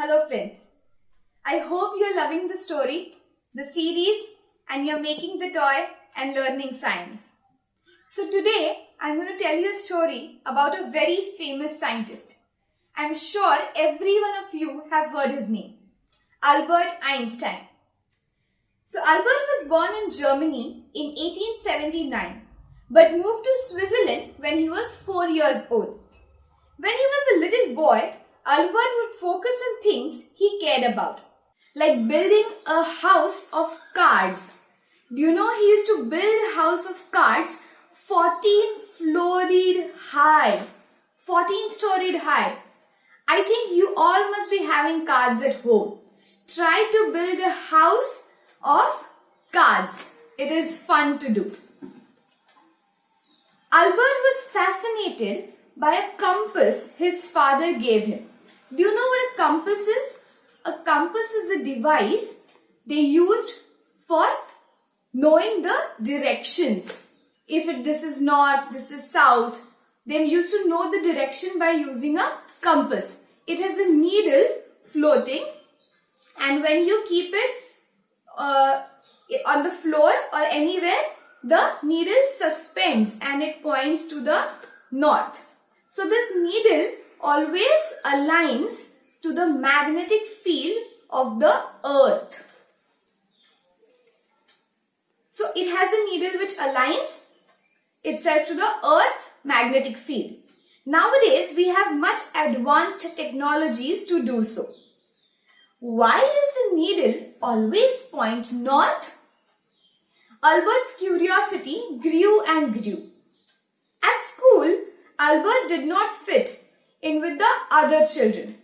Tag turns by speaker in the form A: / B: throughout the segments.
A: Hello friends. I hope you're loving the story, the series and you're making the toy and learning science. So today I'm going to tell you a story about a very famous scientist. I'm sure every one of you have heard his name. Albert Einstein. So Albert was born in Germany in 1879 but moved to Switzerland when he was 4 years old. When he was a little boy, Albert would focus on things he cared about, like building a house of cards. Do you know he used to build a house of cards 14 floored high, 14 storied high. I think you all must be having cards at home. Try to build a house of cards. It is fun to do. Albert was fascinated by a compass his father gave him. Do you know what a compass is? A compass is a device they used for knowing the directions. If it, this is north, this is south, they used to know the direction by using a compass. It has a needle floating and when you keep it uh, on the floor or anywhere, the needle suspends and it points to the north. So this needle always aligns to the magnetic field of the earth. So it has a needle which aligns itself to the earth's magnetic field. Nowadays we have much advanced technologies to do so. Why does the needle always point north? Albert's curiosity grew and grew. At school, Albert did not fit in with the other children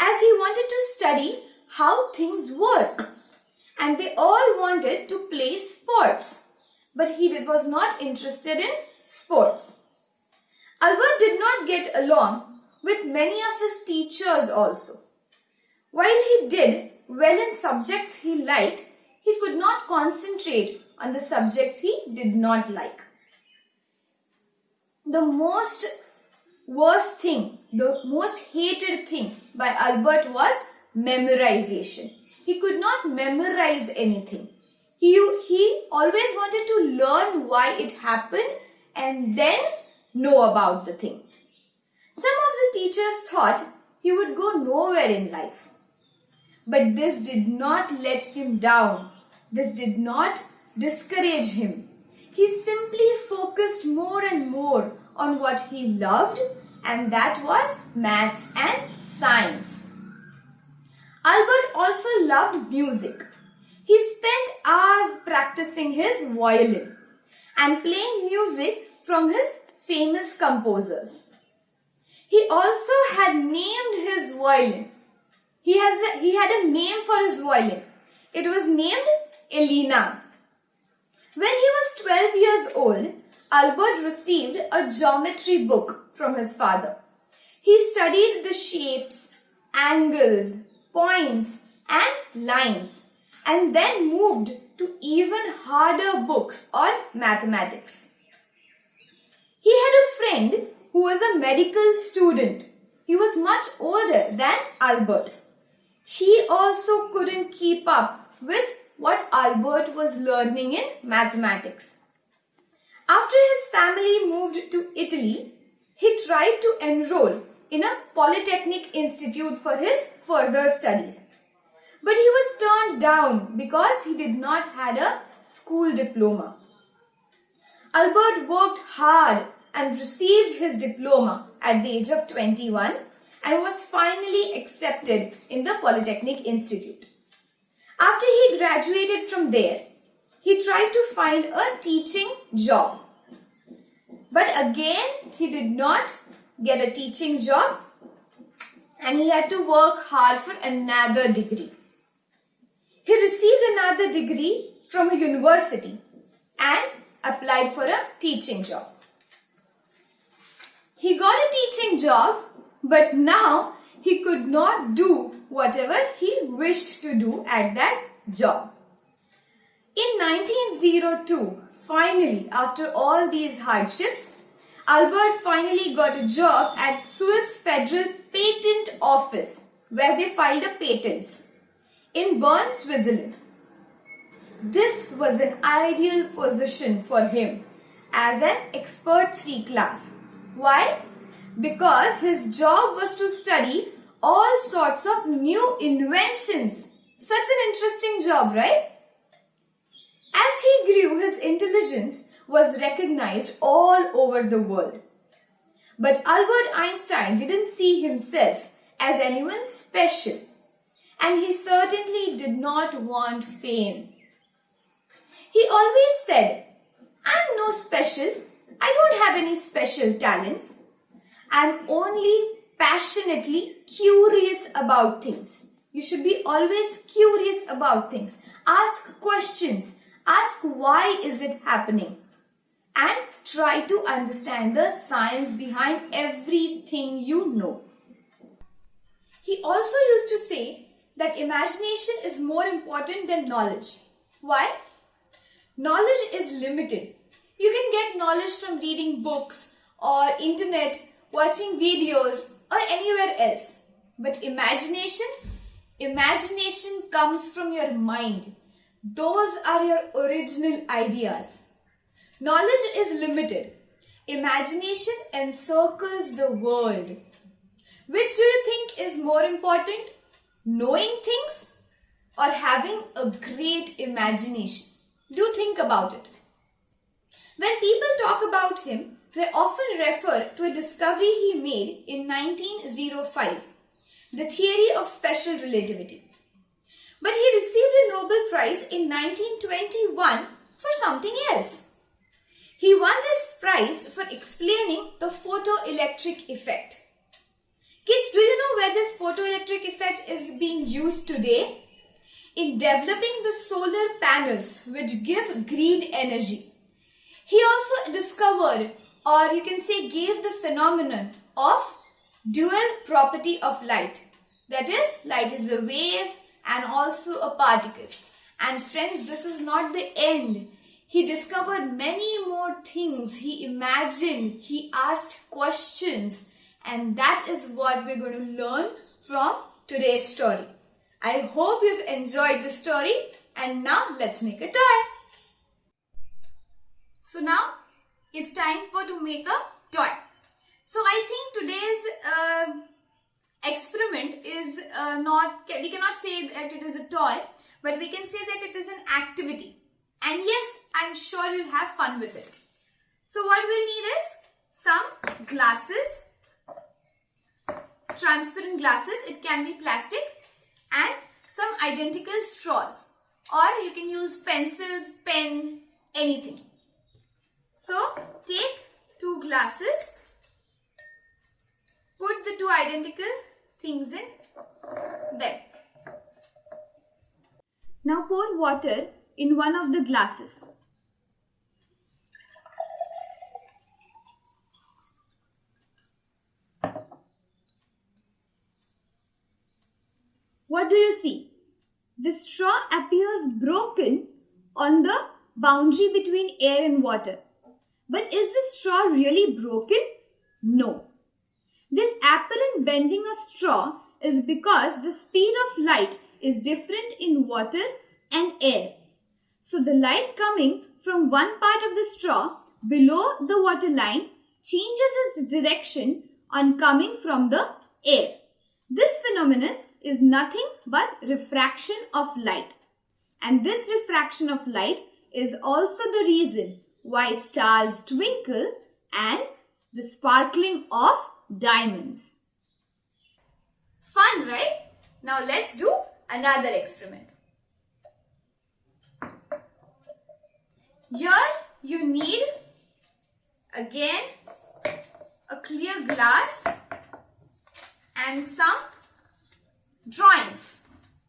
A: as he wanted to study how things work and they all wanted to play sports but he was not interested in sports. Albert did not get along with many of his teachers also. While he did well in subjects he liked, he could not concentrate on the subjects he did not like the most worst thing, the most hated thing by Albert was memorization. He could not memorize anything. He, he always wanted to learn why it happened and then know about the thing. Some of the teachers thought he would go nowhere in life. But this did not let him down. This did not discourage him he simply focused more and more on what he loved and that was maths and science. Albert also loved music. He spent hours practicing his violin and playing music from his famous composers. He also had named his violin. He, has a, he had a name for his violin. It was named Elena. When he was 12 years old, Albert received a geometry book from his father. He studied the shapes, angles, points and lines and then moved to even harder books on mathematics. He had a friend who was a medical student. He was much older than Albert. He also couldn't keep up with what Albert was learning in mathematics. After his family moved to Italy, he tried to enroll in a polytechnic institute for his further studies. But he was turned down because he did not had a school diploma. Albert worked hard and received his diploma at the age of 21 and was finally accepted in the Polytechnic Institute. After he graduated from there, he tried to find a teaching job. But again, he did not get a teaching job and he had to work hard for another degree. He received another degree from a university and applied for a teaching job. He got a teaching job but now he could not do whatever he wished to do at that job. In 1902, finally, after all these hardships, Albert finally got a job at Swiss Federal Patent Office, where they filed a patent in Bern, Switzerland. This was an ideal position for him as an expert 3 class. Why? Because his job was to study all sorts of new inventions. Such an interesting job, right? As he grew, his intelligence was recognized all over the world. But Albert Einstein didn't see himself as anyone special. And he certainly did not want fame. He always said, I'm no special. I don't have any special talents. I'm only passionately curious about things. You should be always curious about things. Ask questions. Ask why is it happening? And try to understand the science behind everything you know. He also used to say that imagination is more important than knowledge. Why? Knowledge is limited. You can get knowledge from reading books or internet, watching videos or anywhere else. But imagination? Imagination comes from your mind. Those are your original ideas. Knowledge is limited. Imagination encircles the world. Which do you think is more important? Knowing things or having a great imagination? Do think about it. When people talk about him, they often refer to a discovery he made in 1905, the theory of special relativity. But he received a Nobel Prize in 1921 for something else. He won this prize for explaining the photoelectric effect. Kids, do you know where this photoelectric effect is being used today? in developing the solar panels which give green energy. He also discovered or you can say gave the phenomenon of dual property of light. That is, light is a wave and also a particle. And friends, this is not the end. He discovered many more things. He imagined, he asked questions. And that is what we're going to learn from today's story. I hope you've enjoyed the story and now let's make a toy. So now it's time for to make a toy. So I think today's uh, experiment is uh, not, we cannot say that it is a toy, but we can say that it is an activity. And yes, I'm sure you'll have fun with it. So what we'll need is some glasses, transparent glasses, it can be plastic and some identical straws or you can use pencils, pen, anything. So take two glasses, put the two identical things in them. Now pour water in one of the glasses. What do you see? The straw appears broken on the boundary between air and water. But is the straw really broken? No. This apparent bending of straw is because the speed of light is different in water and air. So the light coming from one part of the straw below the water line changes its direction on coming from the air. This phenomenon is nothing but refraction of light. And this refraction of light is also the reason why stars twinkle and the sparkling of diamonds. Fun, right? Now let's do another experiment. Here you need again a clear glass and some drawings.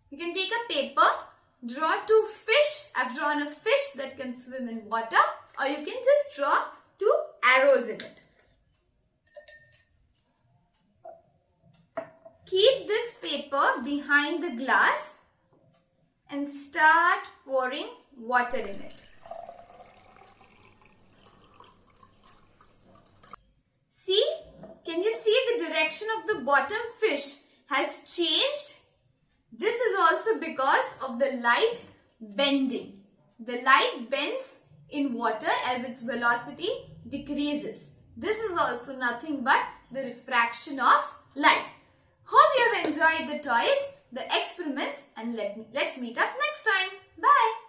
A: You can take a paper, draw two fish. I've drawn a fish that can swim in water or you can just draw two arrows in it. Keep this paper behind the glass and start pouring water in it. See? Can you see the direction of the bottom fish has changed. This is also because of the light bending. The light bends in water as its velocity decreases. This is also nothing but the refraction of light. Hope you have enjoyed the toys, the experiments and let, let's meet up next time. Bye.